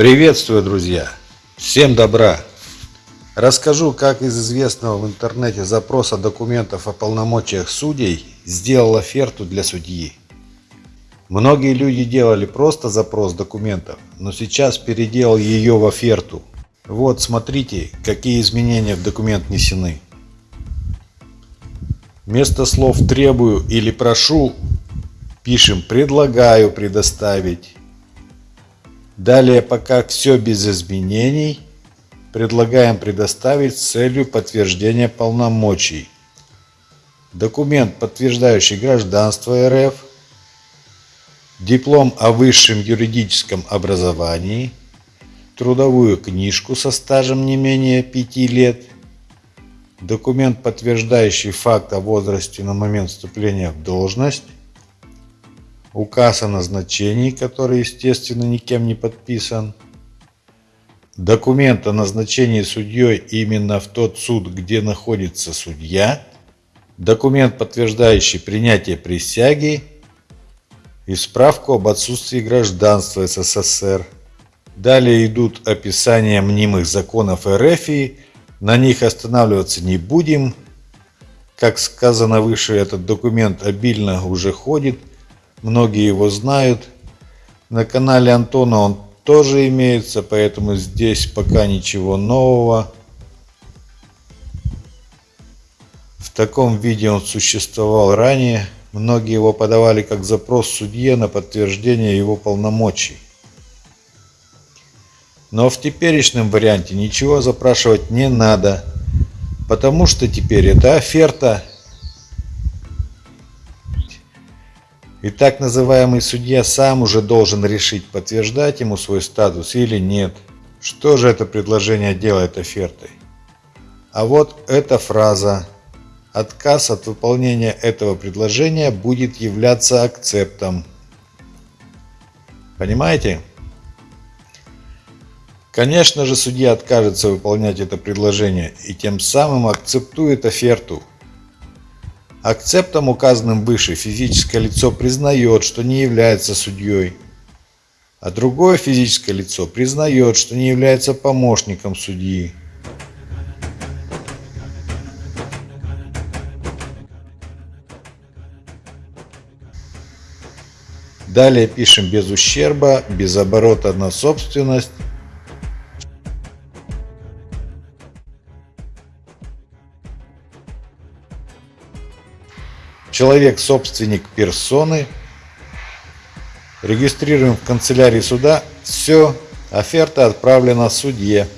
Приветствую, друзья! Всем добра! Расскажу, как из известного в интернете запроса документов о полномочиях судей сделал оферту для судьи. Многие люди делали просто запрос документов, но сейчас переделал ее в оферту. Вот, смотрите, какие изменения в документ внесены. Вместо слов «требую» или «прошу» пишем «предлагаю предоставить». Далее, пока все без изменений, предлагаем предоставить целью подтверждения полномочий. Документ, подтверждающий гражданство РФ, диплом о высшем юридическом образовании, трудовую книжку со стажем не менее 5 лет, документ, подтверждающий факт о возрасте на момент вступления в должность, указ о назначении, который, естественно, никем не подписан, документ о назначении судьей именно в тот суд, где находится судья, документ, подтверждающий принятие присяги и справку об отсутствии гражданства СССР. Далее идут описания мнимых законов РФ, на них останавливаться не будем. Как сказано выше, этот документ обильно уже ходит – Многие его знают. На канале Антона он тоже имеется, поэтому здесь пока ничего нового. В таком виде он существовал ранее. Многие его подавали как запрос судье на подтверждение его полномочий. Но в теперешнем варианте ничего запрашивать не надо, потому что теперь это оферта И так называемый судья сам уже должен решить, подтверждать ему свой статус или нет. Что же это предложение делает офертой? А вот эта фраза. Отказ от выполнения этого предложения будет являться акцептом. Понимаете? Конечно же, судья откажется выполнять это предложение и тем самым акцептует оферту. Акцептом, указанным выше, физическое лицо признает, что не является судьей, а другое физическое лицо признает, что не является помощником судьи. Далее пишем без ущерба, без оборота на собственность, Человек – собственник персоны. Регистрируем в канцелярии суда. Все, оферта отправлена судье.